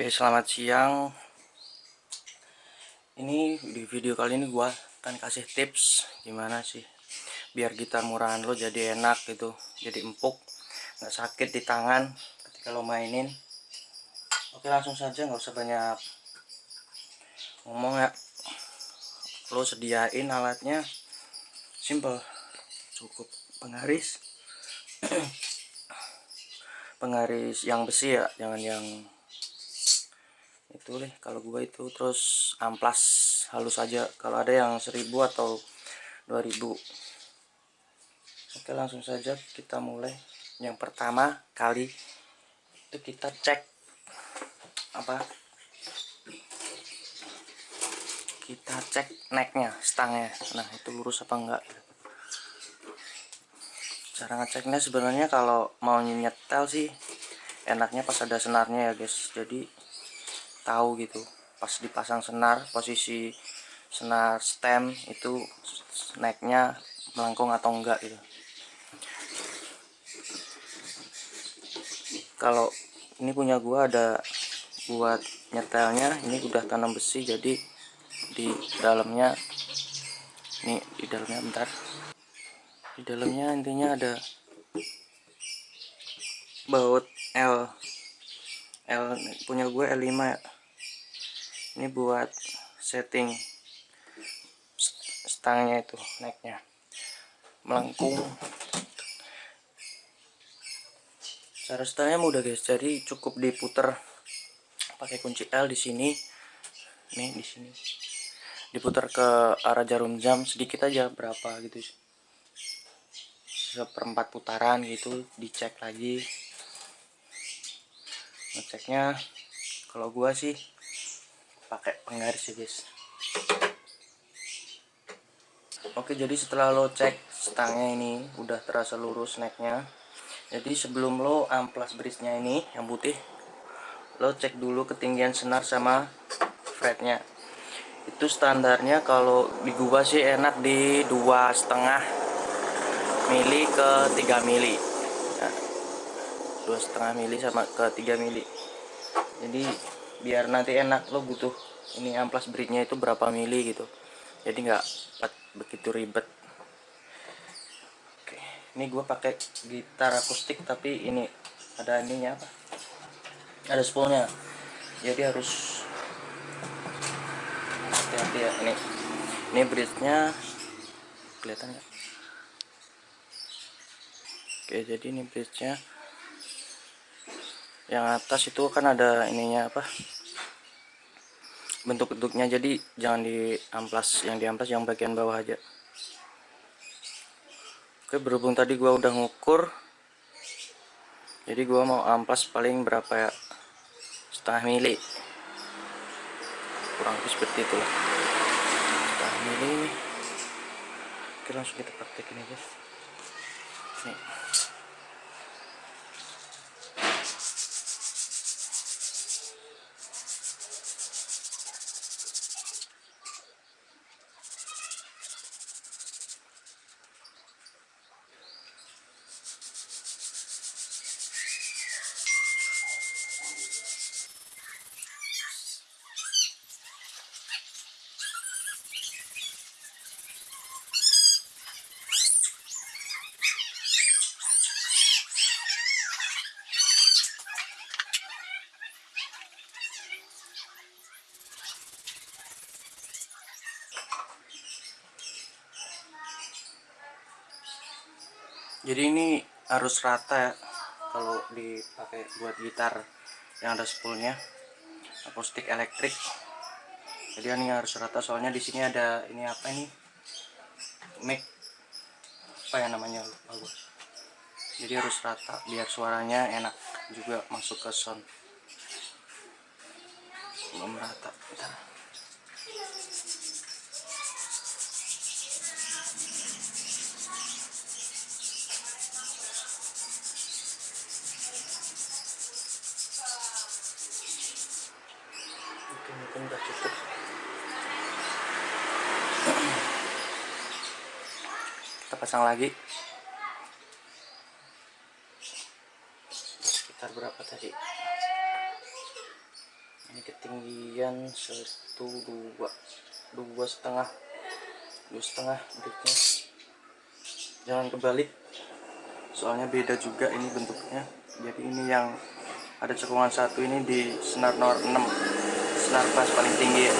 Oke selamat siang. Ini di video kali ini gua akan kasih tips Gimana sih Biar gitar murahan lo jadi enak gitu Jadi empuk nggak sakit di tangan ketika lo mainin. Oke langsung saja nggak usah banyak Ngomong ya. Lo sediain alatnya. Simple. Cukup penggaris. Penggaris yang besi ya jangan yang itu deh kalau gua itu. Terus amplas halus saja kalau ada yang 1000 atau 2000 oke langsung saja kita mulai. Yang pertama kali itu kita cek apa? Kita cek necknya stangnya. Nah itu lurus apa enggak? Cara ngeceknya sebenarnya kalau mau nyetel sih enaknya pas ada senarnya ya guys. Jadi tahu gitu. Pas dipasang senar posisi senar stem itu naiknya melengkung atau enggak gitu. Kalau ini punya gua ada buat nyetelnya ini udah tanam besi jadi di dalamnya ini di dalamnya bentar. Di dalamnya intinya ada baut L. L punya gue L5 ya ini buat setting stangnya itu naiknya melengkung. Cara stangnya mudah guys. Jadi cukup diputer pakai kunci L di sini. Nih di sini. Diputar ke arah jarum jam sedikit aja berapa gitu. Seperempat putaran gitu dicek lagi. Ngeceknya kalau gua sih pakai penggaris ya guys. Oke jadi setelah lo cek stangnya ini udah terasa lurus necknya jadi sebelum lo amplas bridge-nya ini yang putih lo cek dulu ketinggian senar sama fretnya. Itu standarnya kalau di gua sih enak di dua setengah mili ke 3 mili. Nah, dua setengah mili sama ke 3 mili. Jadi biar nanti enak lo butuh ini amplas bridge-nya itu berapa mili gitu. Jadi nggak begitu ribet. Oke ini gue pakai gitar akustik tapi ini ada ininya apa? Ada spoolnya. Jadi harus hati-hati ya ini. Ini bridge-nya kelihatan nggak? Oke jadi ini bridge-nya yang atas itu kan ada ininya apa bentuk-bentuknya. Jadi jangan di amplas yang di amplas yang bagian bawah aja. Oke berhubung tadi gua udah ngukur jadi gua mau amplas paling berapa ya? Setengah mili. Kurang lebih seperti itulah. Setengah mili. Oke langsung kita praktekin aja. Nih jadi ini harus rata ya kalau dipakai buat gitar yang ada spoolnya. Akustik elektrik. Jadi ini harus rata soalnya di sini ada ini apa ini? Mic. Apa ya namanya? Lupa jadi harus rata biar suaranya enak juga masuk ke sound. Belum rata. mungkin udah cukup kita pasang lagi. Sekitar berapa tadi? Ini ketinggian satu dua dua setengah dua setengah bridge jangan kebalik. Soalnya beda juga ini bentuknya. Jadi ini yang ada cekungan satu ini di senar nomor 6 senar pas paling tinggi ya.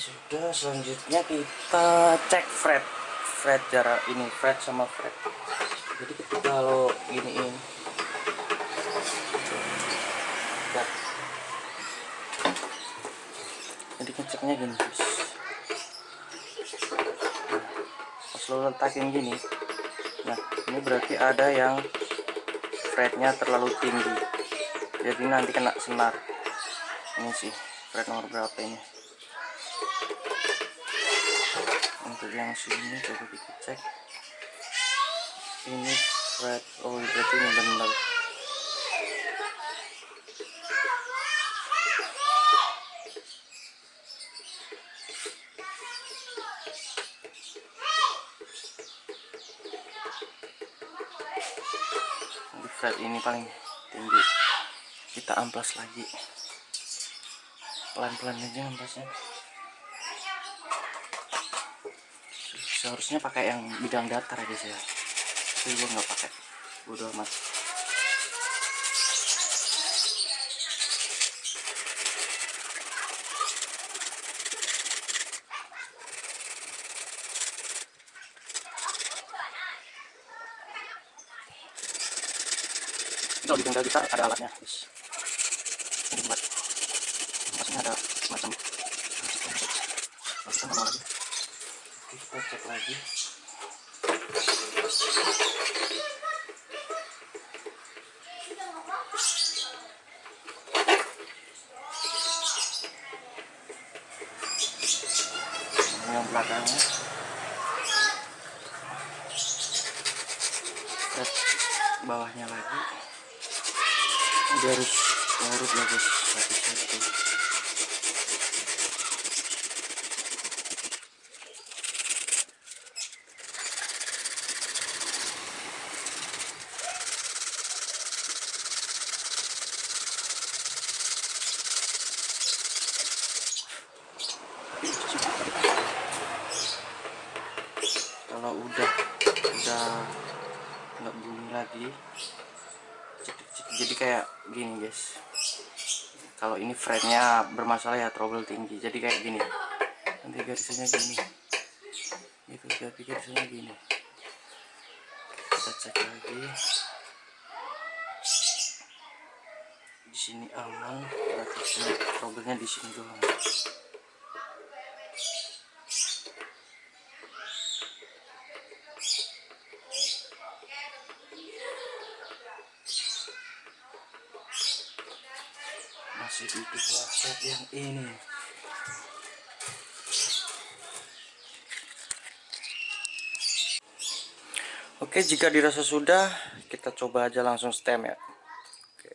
sudah selanjutnya kita cek fret fret jarak ini fret sama fret jadi ketika kalau giniin Nah. Jadi ngeceknya gini. Guys Nah, pas lo letakin gini nah ini berarti ada yang fretnya terlalu tinggi. Jadi nanti kena senar. Ini sih fret nomor berapa ini untuk yang sini coba kita cek ini fret oh berarti ini benar di fret ini paling tinggi. Kita amplas lagi. Pelan-pelan aja amplasnya. Seharusnya pakai yang bidang datar aja sih ya. Tapi gue nggak pakai. Bodo amat bengkel kita ada alatnya. Guys ini buat maksudnya ada semacam kita cek lagi Ini yang belakangnya Cek bawahnya lagi dia harus larut lah guys satu-satu kalau udah udah nggak bunyi lagi. Jadi kayak gini guys. Kalau ini fretnya bermasalah ya trouble tinggi. Jadi kayak gini. Nanti garisnya gini. Itu jadi garisnya gini. Kita cek lagi. Di sini aman. Sini trouble-nya di sini doang masih di dua set yang ini. Oke jika dirasa sudah kita coba aja langsung stem ya. Oke,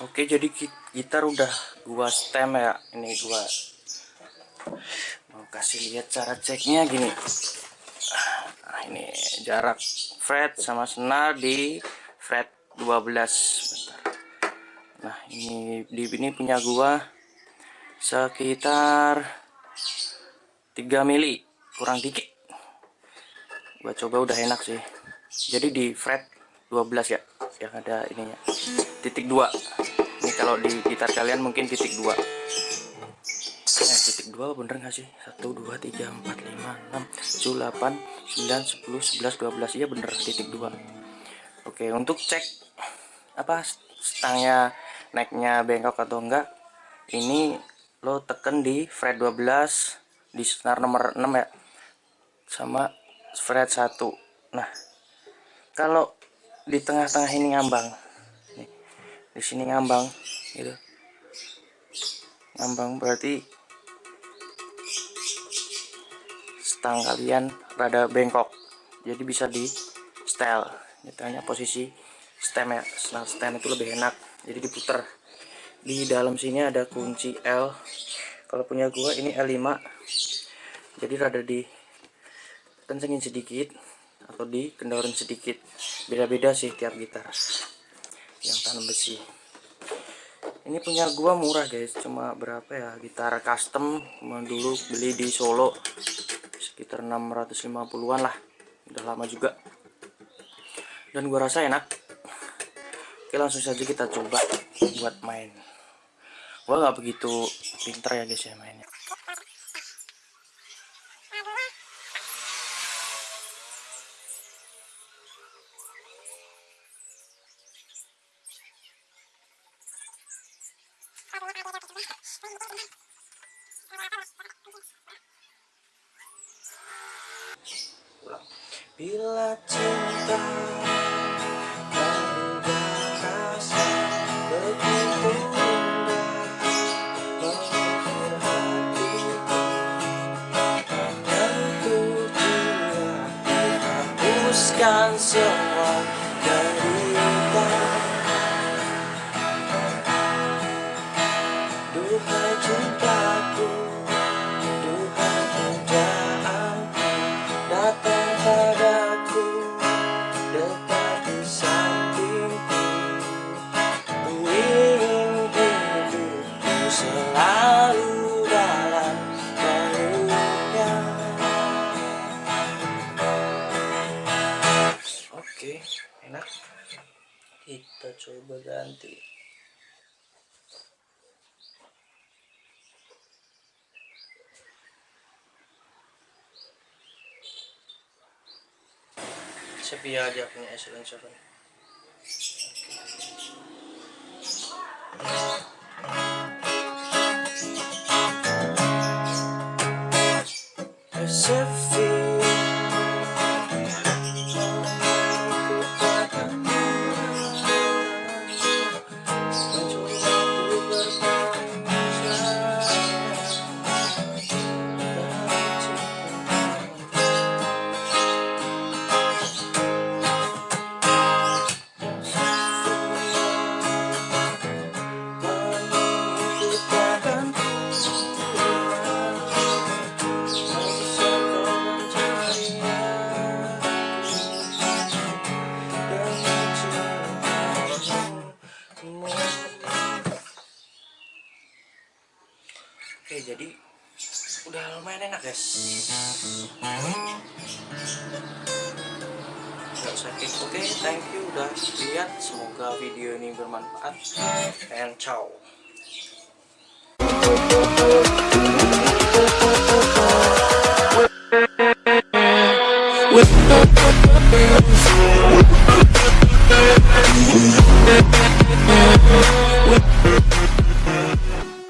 Oke jadi gitar udah gua stem ya. Ini gua mau kasih lihat cara ceknya gini. Nah, ini jarak fret sama senar di fret 12 bentar Nah, ini di ini punya gua sekitar 3 mili, kurang dikit. Gua coba udah enak sih. Jadi di fret 12 ya, yang ada ininya. Titik 2. Ini kalau di gitar kalian mungkin titik 2. Eh, titik 2 bener nggak sih? 1 2 3 4 5 6 7 8 9 10 11 12. Iya bener titik 2. Oke, untuk cek apa stangnya naiknya bengkok atau enggak ini lo tekan di fret 12 di senar nomor 6 ya sama fret 1 nah kalau di tengah-tengah ini ngambang nih, di sini ngambang gitu. Ngambang berarti stang kalian rada bengkok jadi bisa di style ditanya posisi stem ya stem itu lebih enak jadi diputer. Di dalam sini ada kunci L. Kalau punya gua ini L5 jadi rada di kencengin sedikit atau di kendorin sedikit. Beda-beda sih tiap gitar yang tanam besi. Ini punya gua murah guys. Cuma berapa ya? Gitar custom. Cuma dulu beli di Solo. Sekitar 650-an lah. Udah lama juga. Dan gua rasa enak oke langsung saja kita coba buat main. Gua nggak begitu pinter ya guys ya mainnya. Bila cinta enak. Kita coba ganti. Sepi aja punya silencer. Sepi. Oke, okay, thank you udah lihat. Semoga video ini bermanfaat. And ciao.